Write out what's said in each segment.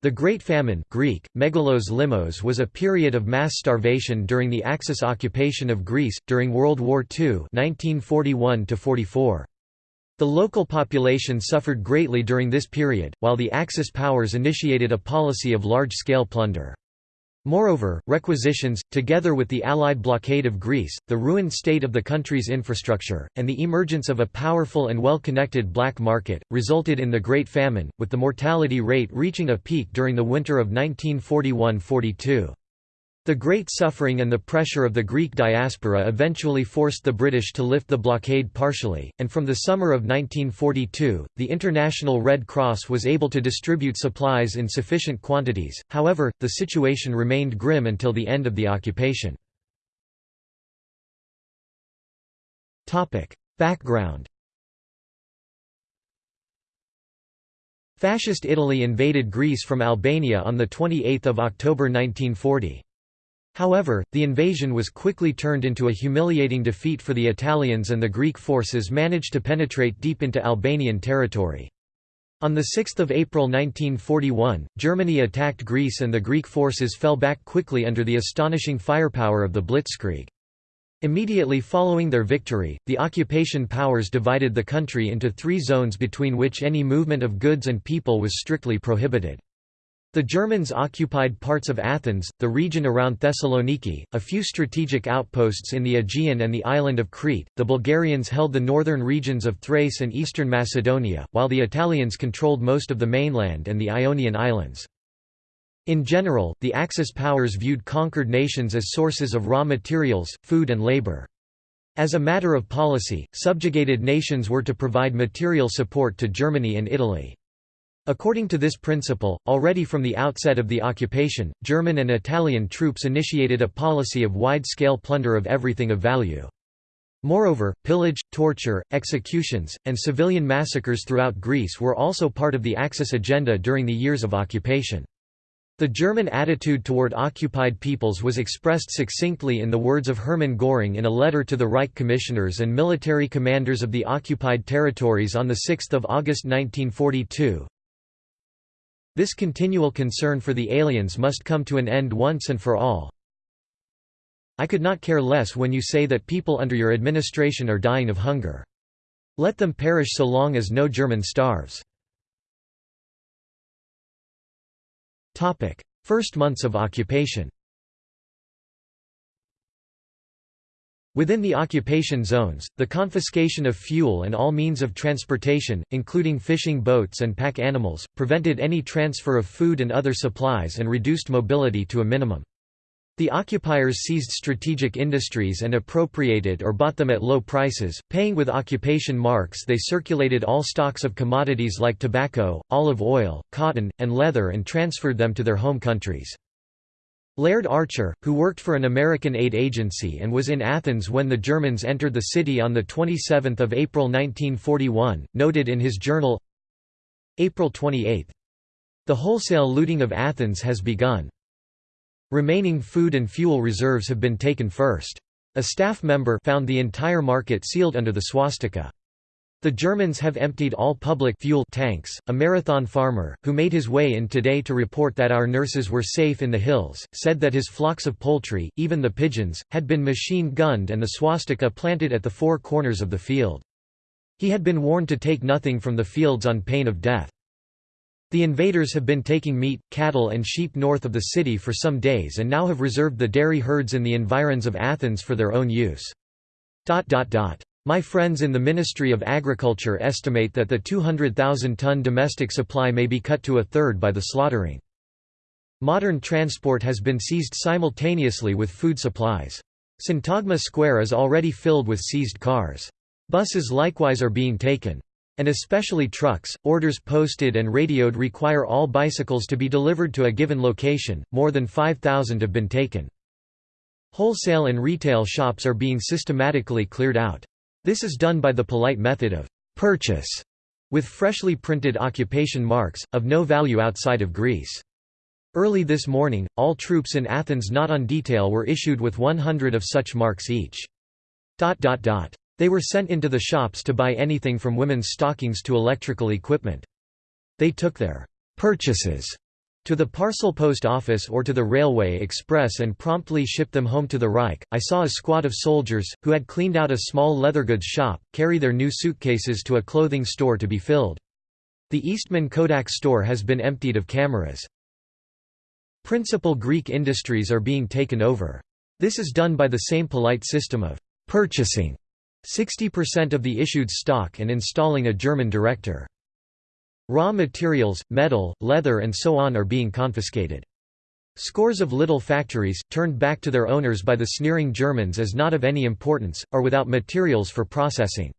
The Great Famine Greek, megalos limos was a period of mass starvation during the Axis occupation of Greece, during World War II 1941 -44. The local population suffered greatly during this period, while the Axis powers initiated a policy of large-scale plunder. Moreover, requisitions, together with the Allied blockade of Greece, the ruined state of the country's infrastructure, and the emergence of a powerful and well-connected black market, resulted in the Great Famine, with the mortality rate reaching a peak during the winter of 1941–42. The great suffering and the pressure of the Greek diaspora eventually forced the British to lift the blockade partially, and from the summer of 1942, the International Red Cross was able to distribute supplies in sufficient quantities, however, the situation remained grim until the end of the occupation. Background Fascist Italy invaded Greece from Albania on 28 October 1940. However, the invasion was quickly turned into a humiliating defeat for the Italians and the Greek forces managed to penetrate deep into Albanian territory. On 6 April 1941, Germany attacked Greece and the Greek forces fell back quickly under the astonishing firepower of the Blitzkrieg. Immediately following their victory, the occupation powers divided the country into three zones between which any movement of goods and people was strictly prohibited. The Germans occupied parts of Athens, the region around Thessaloniki, a few strategic outposts in the Aegean and the island of Crete, the Bulgarians held the northern regions of Thrace and eastern Macedonia, while the Italians controlled most of the mainland and the Ionian Islands. In general, the Axis powers viewed conquered nations as sources of raw materials, food and labor. As a matter of policy, subjugated nations were to provide material support to Germany and Italy. According to this principle, already from the outset of the occupation, German and Italian troops initiated a policy of wide-scale plunder of everything of value. Moreover, pillage, torture, executions, and civilian massacres throughout Greece were also part of the Axis agenda during the years of occupation. The German attitude toward occupied peoples was expressed succinctly in the words of Hermann Göring in a letter to the Reich commissioners and military commanders of the occupied territories on 6 August 1942, this continual concern for the aliens must come to an end once and for all. I could not care less when you say that people under your administration are dying of hunger. Let them perish so long as no German starves. First months of occupation Within the occupation zones, the confiscation of fuel and all means of transportation, including fishing boats and pack animals, prevented any transfer of food and other supplies and reduced mobility to a minimum. The occupiers seized strategic industries and appropriated or bought them at low prices, paying with occupation marks they circulated all stocks of commodities like tobacco, olive oil, cotton, and leather and transferred them to their home countries. Laird Archer, who worked for an American aid agency and was in Athens when the Germans entered the city on 27 April 1941, noted in his journal, April 28. The wholesale looting of Athens has begun. Remaining food and fuel reserves have been taken first. A staff member found the entire market sealed under the swastika. The Germans have emptied all public fuel tanks. A marathon farmer, who made his way in today to report that our nurses were safe in the hills, said that his flocks of poultry, even the pigeons, had been machine gunned and the swastika planted at the four corners of the field. He had been warned to take nothing from the fields on pain of death. The invaders have been taking meat, cattle and sheep north of the city for some days and now have reserved the dairy herds in the environs of Athens for their own use. My friends in the Ministry of Agriculture estimate that the 200,000-ton domestic supply may be cut to a third by the slaughtering. Modern transport has been seized simultaneously with food supplies. Syntagma Square is already filled with seized cars. Buses likewise are being taken. And especially trucks, orders posted and radioed require all bicycles to be delivered to a given location, more than 5,000 have been taken. Wholesale and retail shops are being systematically cleared out. This is done by the polite method of purchase, with freshly printed occupation marks, of no value outside of Greece. Early this morning, all troops in Athens not on detail were issued with 100 of such marks each. They were sent into the shops to buy anything from women's stockings to electrical equipment. They took their purchases to the parcel post office or to the railway express and promptly ship them home to the Reich. I saw a squad of soldiers, who had cleaned out a small leathergoods shop, carry their new suitcases to a clothing store to be filled. The Eastman Kodak store has been emptied of cameras. Principal Greek industries are being taken over. This is done by the same polite system of purchasing 60% of the issued stock and installing a German director. Raw materials, metal, leather and so on are being confiscated. Scores of little factories, turned back to their owners by the sneering Germans as not of any importance, are without materials for processing.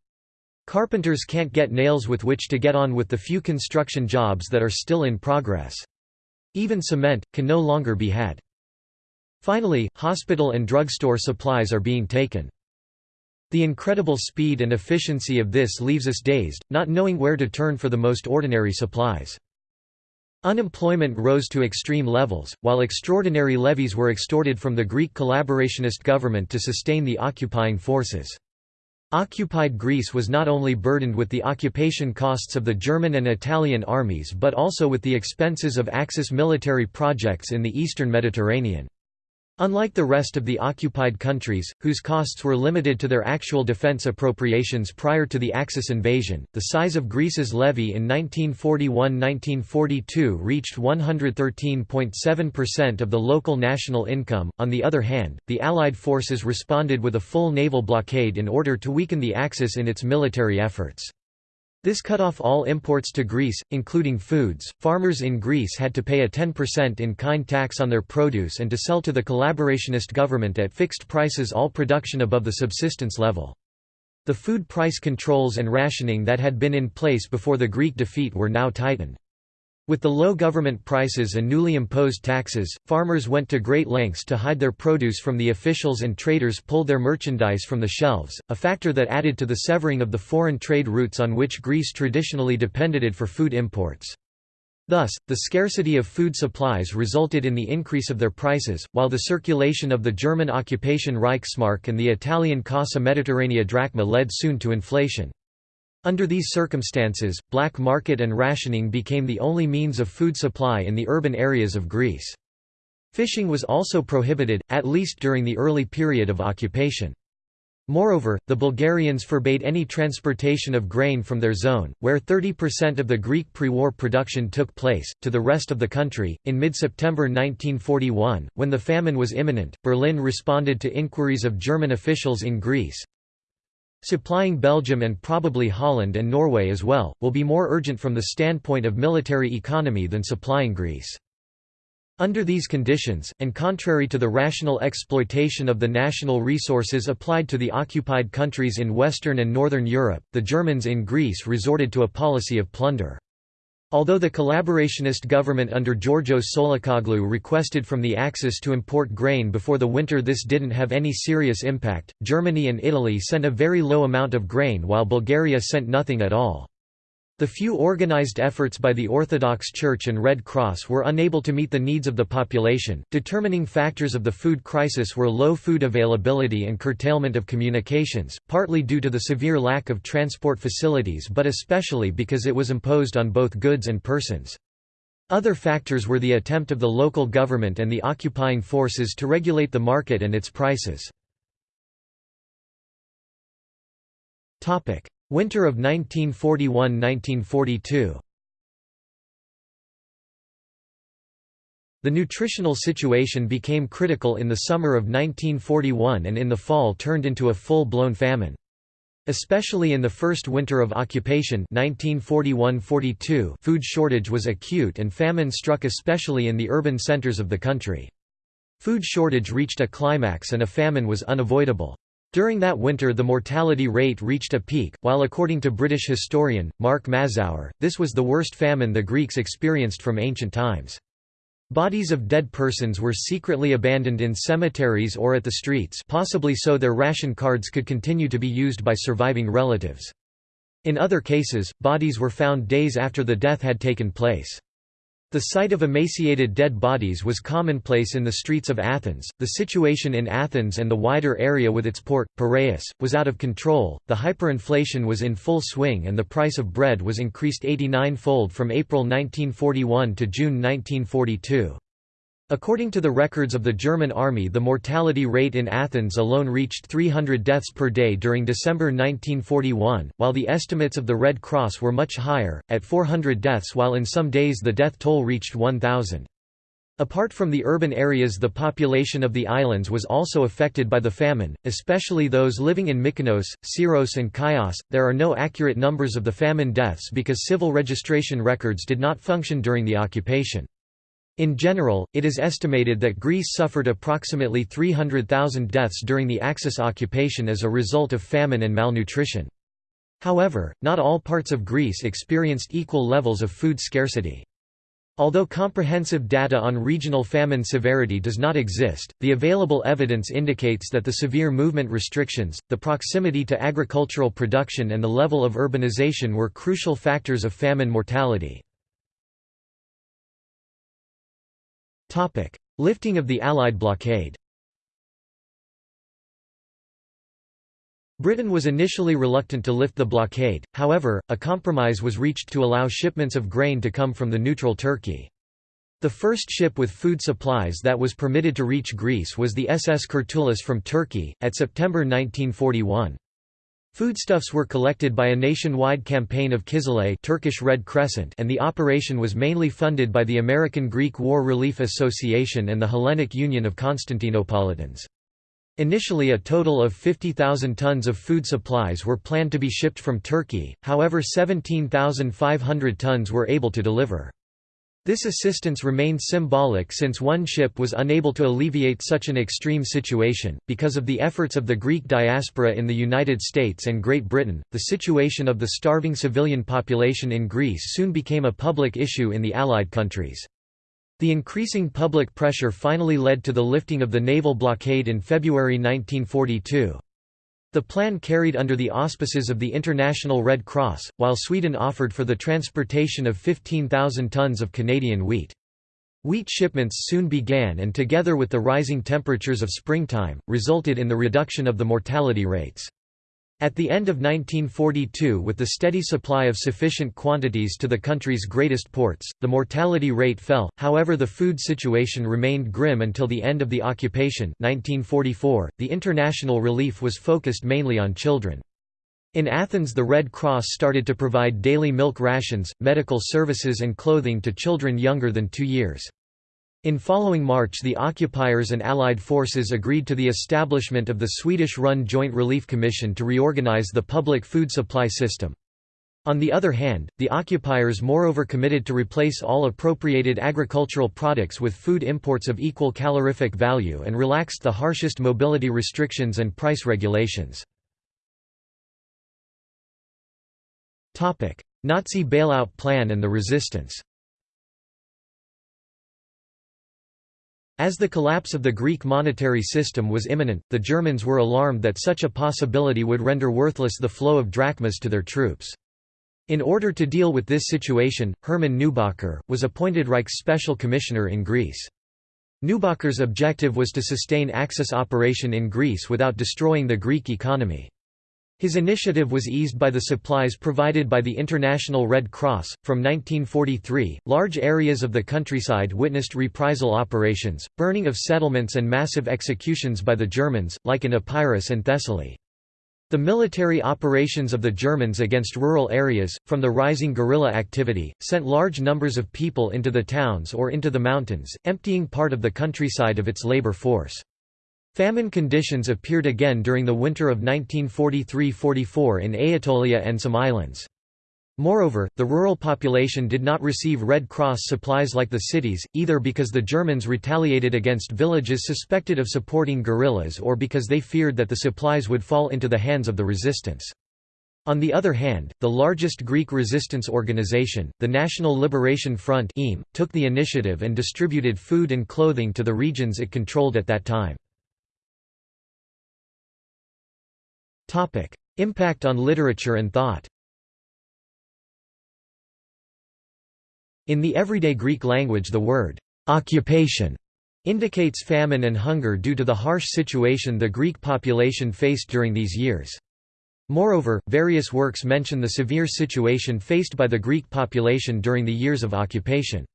Carpenters can't get nails with which to get on with the few construction jobs that are still in progress. Even cement, can no longer be had. Finally, hospital and drugstore supplies are being taken. The incredible speed and efficiency of this leaves us dazed, not knowing where to turn for the most ordinary supplies. Unemployment rose to extreme levels, while extraordinary levies were extorted from the Greek collaborationist government to sustain the occupying forces. Occupied Greece was not only burdened with the occupation costs of the German and Italian armies but also with the expenses of Axis military projects in the eastern Mediterranean. Unlike the rest of the occupied countries, whose costs were limited to their actual defense appropriations prior to the Axis invasion, the size of Greece's levy in 1941–1942 reached 113.7% of the local national income. On the other hand, the Allied forces responded with a full naval blockade in order to weaken the Axis in its military efforts. This cut off all imports to Greece, including foods. Farmers in Greece had to pay a 10% in kind tax on their produce and to sell to the collaborationist government at fixed prices all production above the subsistence level. The food price controls and rationing that had been in place before the Greek defeat were now tightened. With the low government prices and newly imposed taxes, farmers went to great lengths to hide their produce from the officials and traders pulled their merchandise from the shelves, a factor that added to the severing of the foreign trade routes on which Greece traditionally depended for food imports. Thus, the scarcity of food supplies resulted in the increase of their prices, while the circulation of the German occupation Reichsmark and the Italian Cassa Mediterranea drachma led soon to inflation. Under these circumstances, black market and rationing became the only means of food supply in the urban areas of Greece. Fishing was also prohibited, at least during the early period of occupation. Moreover, the Bulgarians forbade any transportation of grain from their zone, where 30% of the Greek pre-war production took place, to the rest of the country. In mid-September 1941, when the famine was imminent, Berlin responded to inquiries of German officials in Greece, Supplying Belgium and probably Holland and Norway as well, will be more urgent from the standpoint of military economy than supplying Greece. Under these conditions, and contrary to the rational exploitation of the national resources applied to the occupied countries in Western and Northern Europe, the Germans in Greece resorted to a policy of plunder. Although the collaborationist government under Georgios Tsolakoglou requested from the Axis to import grain before the winter this didn't have any serious impact, Germany and Italy sent a very low amount of grain while Bulgaria sent nothing at all. The few organized efforts by the Orthodox Church and Red Cross were unable to meet the needs of the population. Determining factors of the food crisis were low food availability and curtailment of communications, partly due to the severe lack of transport facilities but especially because it was imposed on both goods and persons. Other factors were the attempt of the local government and the occupying forces to regulate the market and its prices. Winter of 1941–1942 The nutritional situation became critical in the summer of 1941 and in the fall turned into a full-blown famine. Especially in the first winter of occupation 1941–42 food shortage was acute and famine struck especially in the urban centers of the country. Food shortage reached a climax and a famine was unavoidable. During that winter the mortality rate reached a peak, while according to British historian, Mark Mazower, this was the worst famine the Greeks experienced from ancient times. Bodies of dead persons were secretly abandoned in cemeteries or at the streets possibly so their ration cards could continue to be used by surviving relatives. In other cases, bodies were found days after the death had taken place. The sight of emaciated dead bodies was commonplace in the streets of Athens. The situation in Athens and the wider area with its port, Piraeus, was out of control, the hyperinflation was in full swing, and the price of bread was increased 89 fold from April 1941 to June 1942. According to the records of the German army the mortality rate in Athens alone reached 300 deaths per day during December 1941, while the estimates of the Red Cross were much higher, at 400 deaths while in some days the death toll reached 1,000. Apart from the urban areas the population of the islands was also affected by the famine, especially those living in Mykonos, Syros and Chios. There are no accurate numbers of the famine deaths because civil registration records did not function during the occupation. In general, it is estimated that Greece suffered approximately 300,000 deaths during the Axis occupation as a result of famine and malnutrition. However, not all parts of Greece experienced equal levels of food scarcity. Although comprehensive data on regional famine severity does not exist, the available evidence indicates that the severe movement restrictions, the proximity to agricultural production and the level of urbanization were crucial factors of famine mortality. Topic: Lifting of the Allied blockade. Britain was initially reluctant to lift the blockade, however, a compromise was reached to allow shipments of grain to come from the neutral Turkey. The first ship with food supplies that was permitted to reach Greece was the SS Kurtulus from Turkey, at September 1941. Foodstuffs were collected by a nationwide campaign of Kızılay Turkish Red Crescent and the operation was mainly funded by the American Greek War Relief Association and the Hellenic Union of Constantinopolitans. Initially a total of 50,000 tons of food supplies were planned to be shipped from Turkey, however 17,500 tons were able to deliver. This assistance remained symbolic since one ship was unable to alleviate such an extreme situation. Because of the efforts of the Greek diaspora in the United States and Great Britain, the situation of the starving civilian population in Greece soon became a public issue in the Allied countries. The increasing public pressure finally led to the lifting of the naval blockade in February 1942. The plan carried under the auspices of the International Red Cross, while Sweden offered for the transportation of 15,000 tons of Canadian wheat. Wheat shipments soon began and together with the rising temperatures of springtime, resulted in the reduction of the mortality rates. At the end of 1942 with the steady supply of sufficient quantities to the country's greatest ports, the mortality rate fell, however the food situation remained grim until the end of the occupation 1944. .The international relief was focused mainly on children. In Athens the Red Cross started to provide daily milk rations, medical services and clothing to children younger than two years. In following March the occupiers and Allied forces agreed to the establishment of the Swedish-run Joint Relief Commission to reorganize the public food supply system. On the other hand, the occupiers moreover committed to replace all appropriated agricultural products with food imports of equal calorific value and relaxed the harshest mobility restrictions and price regulations. Nazi bailout plan and the resistance As the collapse of the Greek monetary system was imminent, the Germans were alarmed that such a possibility would render worthless the flow of drachmas to their troops. In order to deal with this situation, Hermann Neubacher, was appointed Reich's special commissioner in Greece. Neubacher's objective was to sustain Axis operation in Greece without destroying the Greek economy. His initiative was eased by the supplies provided by the International Red Cross. From 1943, large areas of the countryside witnessed reprisal operations, burning of settlements, and massive executions by the Germans, like in Epirus and Thessaly. The military operations of the Germans against rural areas, from the rising guerrilla activity, sent large numbers of people into the towns or into the mountains, emptying part of the countryside of its labor force. Famine conditions appeared again during the winter of 1943–44 in Aetolia and some islands. Moreover, the rural population did not receive Red Cross supplies like the cities, either because the Germans retaliated against villages suspected of supporting guerrillas or because they feared that the supplies would fall into the hands of the resistance. On the other hand, the largest Greek resistance organization, the National Liberation Front took the initiative and distributed food and clothing to the regions it controlled at that time. Topic: Impact on literature and thought. In the everyday Greek language the word «occupation» indicates famine and hunger due to the harsh situation the Greek population faced during these years. Moreover, various works mention the severe situation faced by the Greek population during the years of occupation.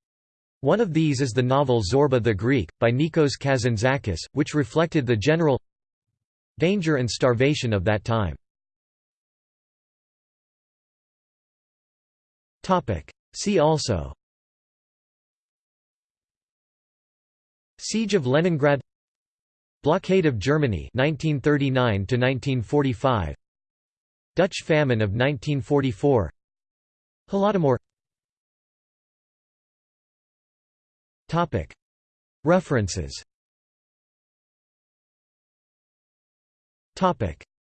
One of these is the novel Zorba the Greek, by Nikos Kazantzakis, which reflected the general danger and starvation of that time. See also. Siege of Leningrad. Blockade of Germany 1939 1945 Dutch famine of 1944 Holodomor. Topic. References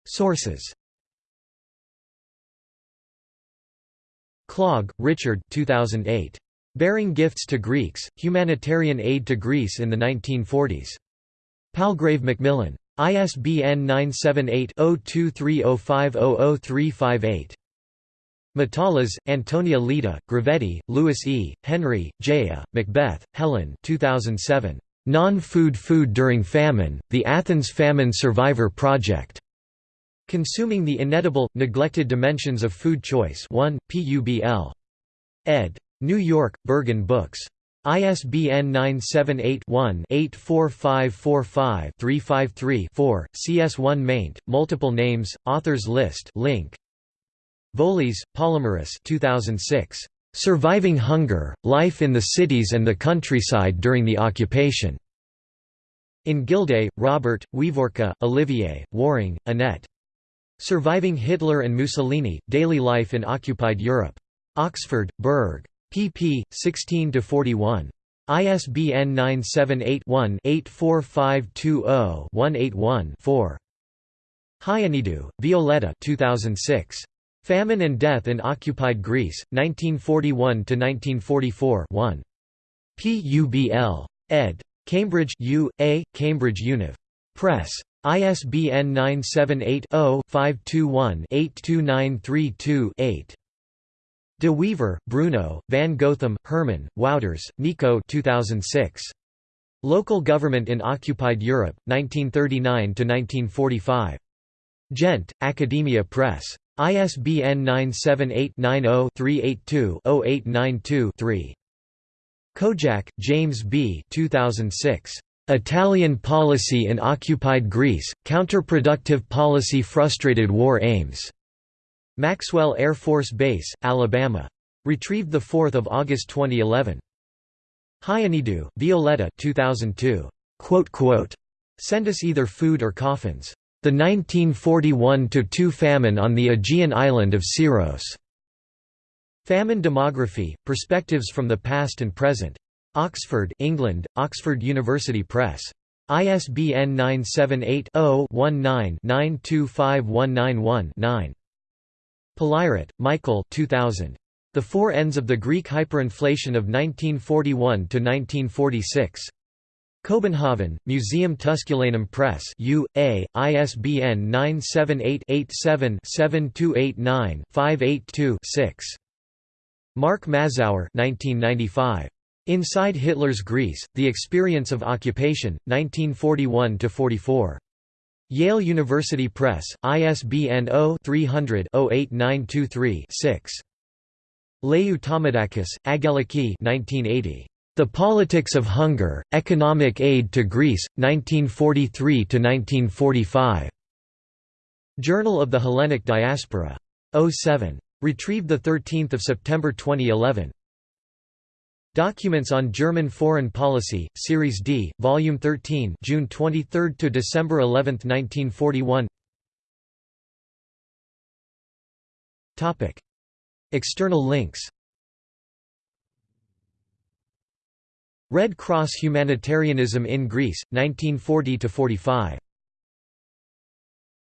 Sources Clogg, Richard 2008. Bearing Gifts to Greeks, Humanitarian Aid to Greece in the 1940s. Palgrave Macmillan. ISBN 978-0230500358. Matalas, Antonia Lita, Grivetti, Louis E., Henry, Jaya, Macbeth, Helen 2007. Non-food food during famine, the Athens Famine Survivor Project. Consuming the Inedible, Neglected Dimensions of Food Choice 1, PUBL. ed. New York, Berghahn Books. ISBN 978-1-84545-353-4, CS1 maint, multiple names, authors list link. Voglis, Polymeris 2006. Surviving Hunger, Life in the Cities and the Countryside During the Occupation. In Gildea, Robert, Wieviorka, Olivier, Warring, Annette. Surviving Hitler and Mussolini, Daily Life in Occupied Europe. Oxford, Berg. pp. 16–41. ISBN 978-1-84520-181-4. Hionidou, Violetta 2006. Famine and Death in Occupied Greece, 1941–1944 1. PUBL. ed. Cambridge U. A., Cambridge Univ. Press. ISBN 978-0-521-82932-8. De Wever, Bruno, Van Goethem, Herman, Wouters, Nico 2006. Local Government in Occupied Europe, 1939–1945. Gent, Academia Press. ISBN 978-90-382-0892-3. Kojak, James B. 2006. Italian policy in occupied Greece, counterproductive policy frustrated war aims. Maxwell Air Force Base, Alabama. Retrieved 4 August 2011. Hionidou, Violetta 2002. Send us either food or coffins. The 1941–2 famine on the Aegean island of Syros. Famine Demography, Perspectives from the Past and Present. Oxford, England, Oxford University Press. ISBN 978-0-19-925191-9. Palairet, Michael 2000. The Four Ends of the Greek Hyperinflation of 1941–1946. Kobenhavn, Museum Tusculanum Press U.A., ISBN 978-87-7289-582-6. Mark Mazower 1995. Inside Hitler's Greece, The Experience of Occupation, 1941–44. Yale University Press, ISBN 0-300-08923-6. Leou Tomadakis, Agaliki 1980. The Politics of Hunger, Economic Aid to Greece, 1943–1945. Journal of the Hellenic Diaspora. 07. Retrieved 13 September 2011. Documents on German Foreign Policy, Series D, Volume 13, June 23 to December 11, 1941. Topic: External links. Red Cross Humanitarianism in Greece, 1940 to 45.